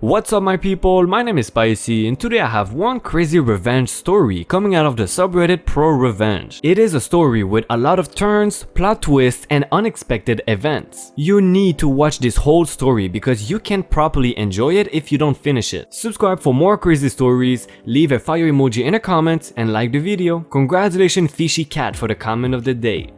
What's up my people, my name is Spicy and today I have one crazy revenge story coming out of the subreddit Pro Revenge. It is a story with a lot of turns, plot twists and unexpected events. You need to watch this whole story because you can't properly enjoy it if you don't finish it. Subscribe for more crazy stories, leave a fire emoji in the comments and like the video. Congratulations Fishy Cat for the comment of the day.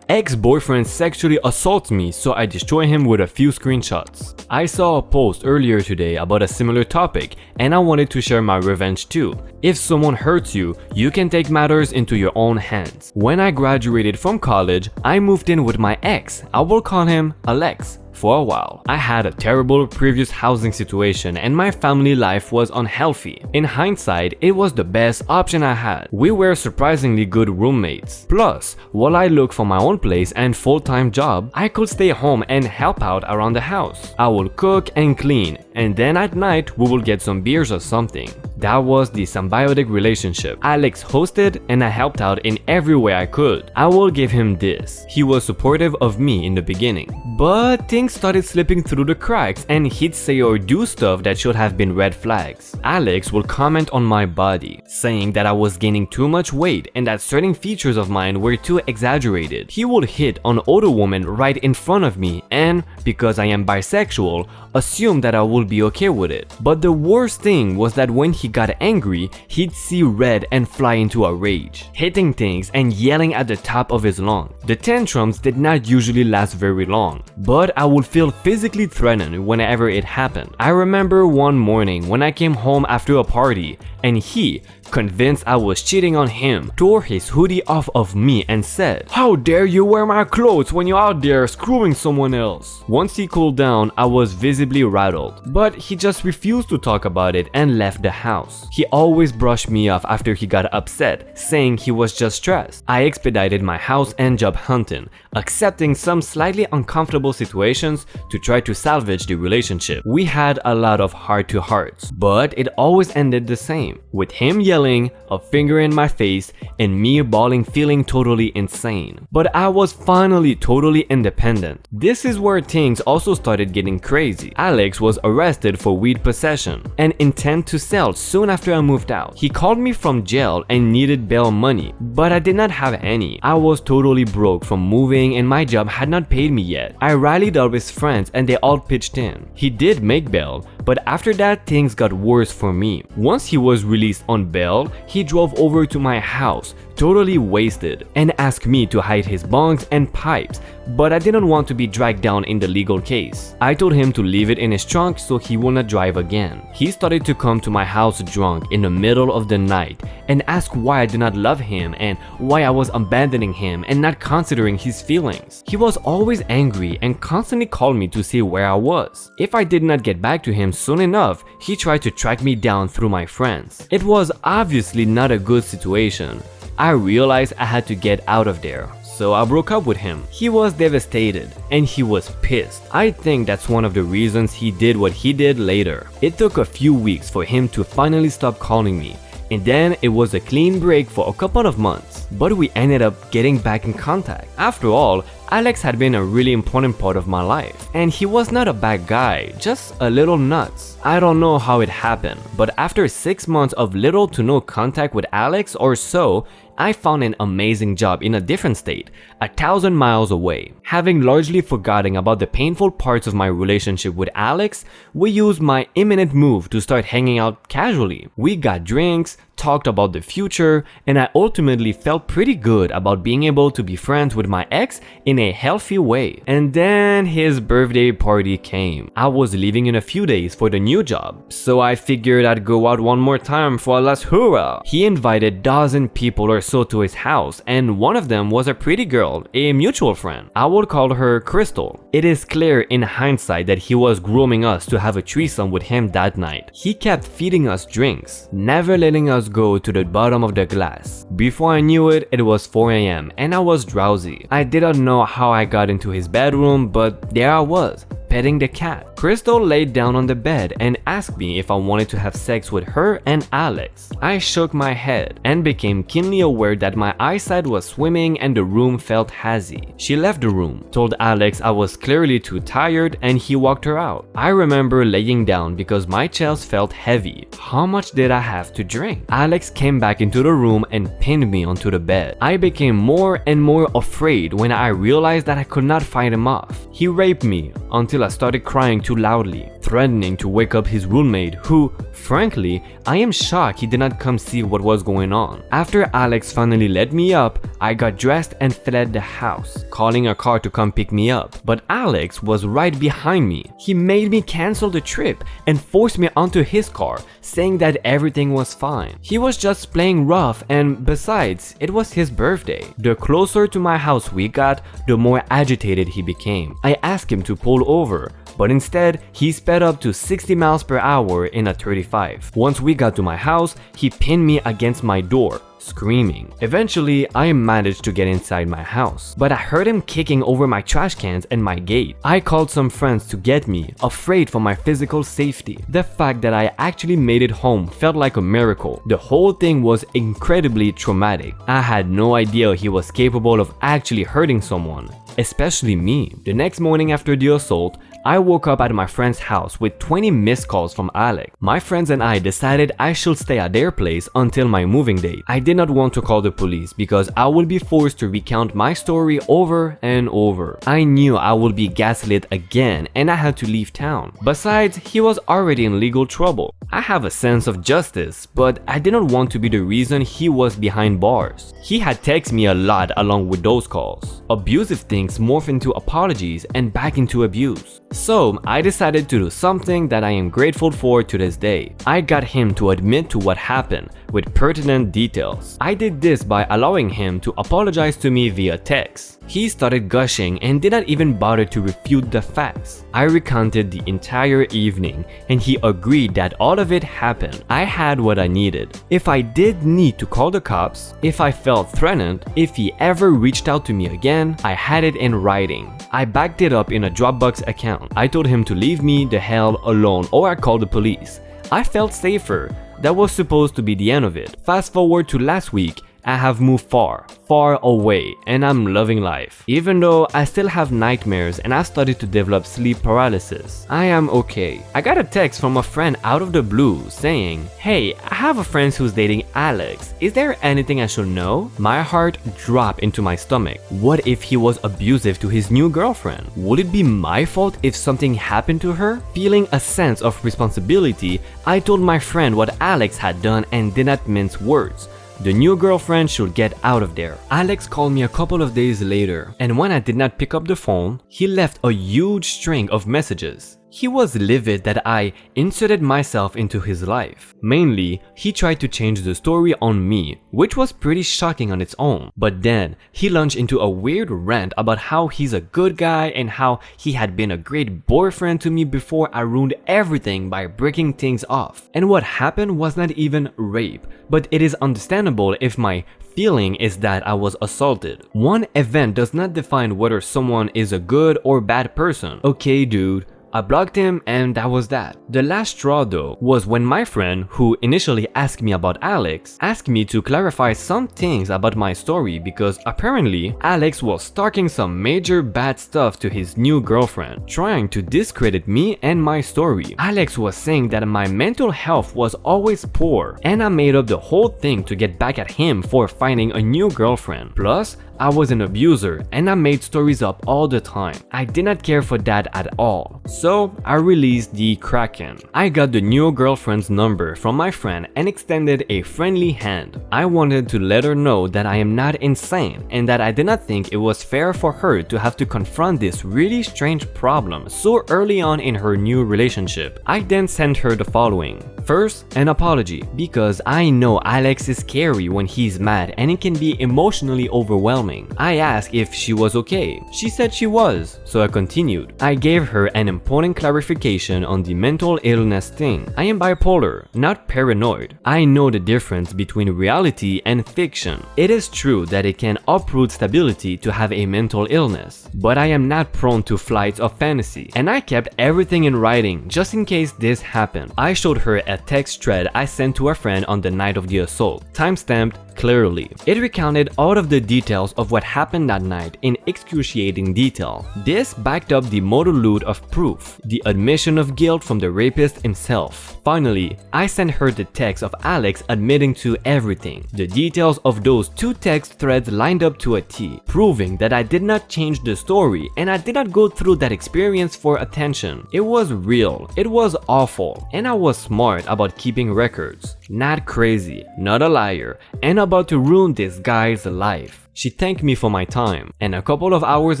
Ex-boyfriend sexually assaults me so I destroy him with a few screenshots. I saw a post earlier today about a similar topic and I wanted to share my revenge too. If someone hurts you, you can take matters into your own hands. When I graduated from college, I moved in with my ex. I will call him Alex for a while. I had a terrible previous housing situation and my family life was unhealthy. In hindsight, it was the best option I had. We were surprisingly good roommates. Plus, while I look for my own place and full-time job, I could stay home and help out around the house. I would cook and clean, and then at night we will get some beers or something. That was the symbiotic relationship. Alex hosted and I helped out in every way I could. I will give him this. He was supportive of me in the beginning. But things started slipping through the cracks and he'd say or do stuff that should have been red flags. Alex will comment on my body, saying that I was gaining too much weight and that certain features of mine were too exaggerated. He would hit on older women right in front of me and, because I am bisexual, assume that I will be okay with it. But the worst thing was that when he got angry, he'd see red and fly into a rage, hitting things and yelling at the top of his lungs. The tantrums did not usually last very long, but I would feel physically threatened whenever it happened. I remember one morning when I came home after a party and he, convinced I was cheating on him, tore his hoodie off of me and said, How dare you wear my clothes when you're out there screwing someone else? Once he cooled down, I was visibly rattled, but he just refused to talk about it and left the house. He always brushed me off after he got upset, saying he was just stressed. I expedited my house and job hunting, accepting some slightly uncomfortable situations to try to salvage the relationship. We had a lot of heart-to-hearts, but it always ended the same, with him yelling, a finger in my face, and me bawling feeling totally insane. But I was finally totally independent. This is where things also started getting crazy. Alex was arrested for weed possession and intent to sell soon after I moved out. He called me from jail and needed bail money, but I did not have any. I was totally broke from moving and my job had not paid me yet. I rallied up his friends and they all pitched in. He did make bail, but after that things got worse for me. Once he was released on bail, he drove over to my house, totally wasted, and asked me to hide his bongs and pipes, but I didn't want to be dragged down in the legal case. I told him to leave it in his trunk so he will not drive again. He started to come to my house drunk in the middle of the night and ask why I did not love him and why I was abandoning him and not considering his feelings. He was always angry and constantly called me to see where I was. If I did not get back to him soon enough, he tried to track me down through my friends. It was obviously not a good situation. I realized I had to get out of there so I broke up with him. He was devastated and he was pissed. I think that's one of the reasons he did what he did later. It took a few weeks for him to finally stop calling me and then it was a clean break for a couple of months, but we ended up getting back in contact. After all, Alex had been a really important part of my life, and he was not a bad guy, just a little nuts. I don't know how it happened, but after 6 months of little to no contact with Alex or so, I found an amazing job in a different state, a thousand miles away. Having largely forgotten about the painful parts of my relationship with Alex, we used my imminent move to start hanging out casually. We got drinks, talked about the future, and I ultimately felt pretty good about being able to be friends with my ex in a healthy way. And then his birthday party came. I was leaving in a few days for the new job, so I figured I'd go out one more time for a last hurrah. He invited dozen people or so to his house, and one of them was a pretty girl, a mutual friend. I would call her Crystal. It is clear in hindsight that he was grooming us to have a threesome with him that night. He kept feeding us drinks, never letting us go to the bottom of the glass. Before I knew it, it was 4am and I was drowsy. I didn't know how I got into his bedroom, but there I was, petting the cat. Crystal laid down on the bed and asked me if I wanted to have sex with her and Alex. I shook my head and became keenly aware that my eyesight was swimming and the room felt hazy. She left the room, told Alex I was clearly too tired and he walked her out. I remember laying down because my chest felt heavy. How much did I have to drink? Alex came back into the room and pinned me onto the bed. I became more and more afraid when I realized that I could not fight him off. He raped me until I started crying too loudly, threatening to wake up his roommate who, frankly, I am shocked he did not come see what was going on. After Alex finally let me up, I got dressed and fled the house, calling a car to come pick me up. But Alex was right behind me. He made me cancel the trip and forced me onto his car, saying that everything was fine. He was just playing rough and besides, it was his birthday. The closer to my house we got, the more agitated he became. I asked him to pull over, but instead, he sped up to 60 miles per hour in a 35. Once we got to my house, he pinned me against my door, screaming. Eventually, I managed to get inside my house, but I heard him kicking over my trash cans and my gate. I called some friends to get me, afraid for my physical safety. The fact that I actually made it home felt like a miracle. The whole thing was incredibly traumatic. I had no idea he was capable of actually hurting someone, especially me. The next morning after the assault, I woke up at my friend's house with 20 missed calls from Alex. My friends and I decided I should stay at their place until my moving date. I did not want to call the police because I would be forced to recount my story over and over. I knew I would be gaslit again and I had to leave town. Besides, he was already in legal trouble. I have a sense of justice, but I did not want to be the reason he was behind bars. He had texted me a lot along with those calls. Abusive things morph into apologies and back into abuse. So I decided to do something that I am grateful for to this day. I got him to admit to what happened with pertinent details. I did this by allowing him to apologize to me via text. He started gushing and did not even bother to refute the facts. I recounted the entire evening and he agreed that all of it happened. I had what I needed. If I did need to call the cops, if I felt threatened, if he ever reached out to me again, I had it in writing. I backed it up in a Dropbox account. I told him to leave me the hell alone or I called the police. I felt safer. That was supposed to be the end of it. Fast forward to last week I have moved far, far away and I'm loving life. Even though I still have nightmares and I've started to develop sleep paralysis, I am okay. I got a text from a friend out of the blue saying, Hey, I have a friend who's dating Alex. Is there anything I should know? My heart dropped into my stomach. What if he was abusive to his new girlfriend? Would it be my fault if something happened to her? Feeling a sense of responsibility, I told my friend what Alex had done and did not mince words. The new girlfriend should get out of there. Alex called me a couple of days later, and when I did not pick up the phone, he left a huge string of messages. He was livid that I inserted myself into his life. Mainly, he tried to change the story on me, which was pretty shocking on its own. But then, he launched into a weird rant about how he's a good guy and how he had been a great boyfriend to me before I ruined everything by breaking things off. And what happened was not even rape, but it is understandable if my feeling is that I was assaulted. One event does not define whether someone is a good or bad person. Okay dude, I blocked him and that was that. The last straw though was when my friend, who initially asked me about Alex, asked me to clarify some things about my story because apparently Alex was talking some major bad stuff to his new girlfriend, trying to discredit me and my story. Alex was saying that my mental health was always poor and I made up the whole thing to get back at him for finding a new girlfriend. Plus, I was an abuser and I made stories up all the time. I did not care for that at all. So I released the Kraken. I got the new girlfriend's number from my friend and extended a friendly hand. I wanted to let her know that I am not insane and that I did not think it was fair for her to have to confront this really strange problem so early on in her new relationship. I then sent her the following. First, an apology, because I know Alex is scary when he's mad and it can be emotionally overwhelming. I asked if she was okay. She said she was, so I continued. I gave her an important clarification on the mental illness thing. I am bipolar, not paranoid. I know the difference between reality and fiction. It is true that it can uproot stability to have a mental illness, but I am not prone to flights of fantasy, and I kept everything in writing just in case this happened. I showed her a text thread I sent to a friend on the night of the assault, timestamped clearly. It recounted all of the details of what happened that night in excruciating detail. This backed up the load of proof, the admission of guilt from the rapist himself. Finally, I sent her the text of Alex admitting to everything. The details of those two text threads lined up to a T, proving that I did not change the story and I did not go through that experience for attention. It was real, it was awful, and I was smart about keeping records. Not crazy, not a liar, and about to ruin this guy's life. She thanked me for my time, and a couple of hours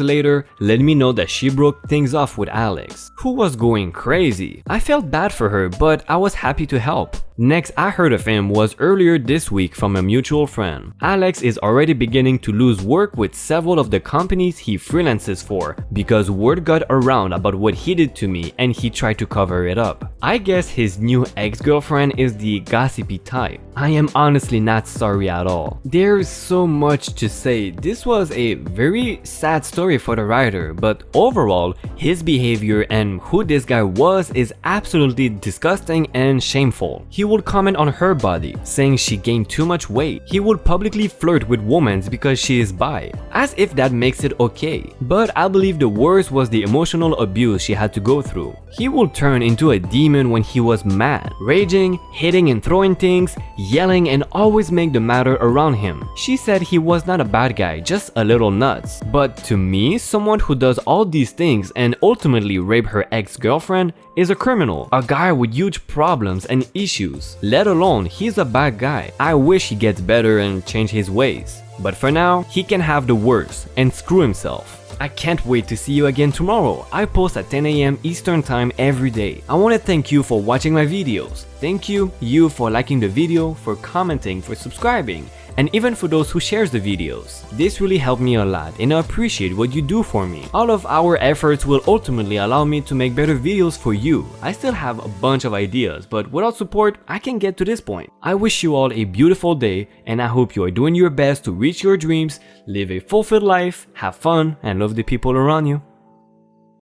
later let me know that she broke things off with Alex, who was going crazy. I felt bad for her, but I was happy to help. Next I heard of him was earlier this week from a mutual friend. Alex is already beginning to lose work with several of the companies he freelances for because word got around about what he did to me and he tried to cover it up. I guess his new ex-girlfriend is the gossipy type. I am honestly not sorry at all. There's so much to say. This was a very sad story for the writer, but overall, his behavior and who this guy was is absolutely disgusting and shameful. He would comment on her body, saying she gained too much weight. He would publicly flirt with women because she is bi, as if that makes it okay. But I believe the worst was the emotional abuse she had to go through. He would turn into a demon when he was mad, raging, hitting and throwing things, yelling and always make the matter around him. She said he was not a bad guy, just a little nuts. But to me, someone who does all these things and ultimately rape her ex-girlfriend is a criminal, a guy with huge problems and issues, let alone he's a bad guy. I wish he gets better and change his ways. But for now, he can have the worst and screw himself. I can't wait to see you again tomorrow. I post at 10am Eastern time every day. I want to thank you for watching my videos. Thank you, you for liking the video, for commenting, for subscribing, and even for those who shares the videos. This really helped me a lot and I appreciate what you do for me. All of our efforts will ultimately allow me to make better videos for you. I still have a bunch of ideas, but without support, I can get to this point. I wish you all a beautiful day and I hope you are doing your best to reach your dreams, live a fulfilled life, have fun, and love the people around you.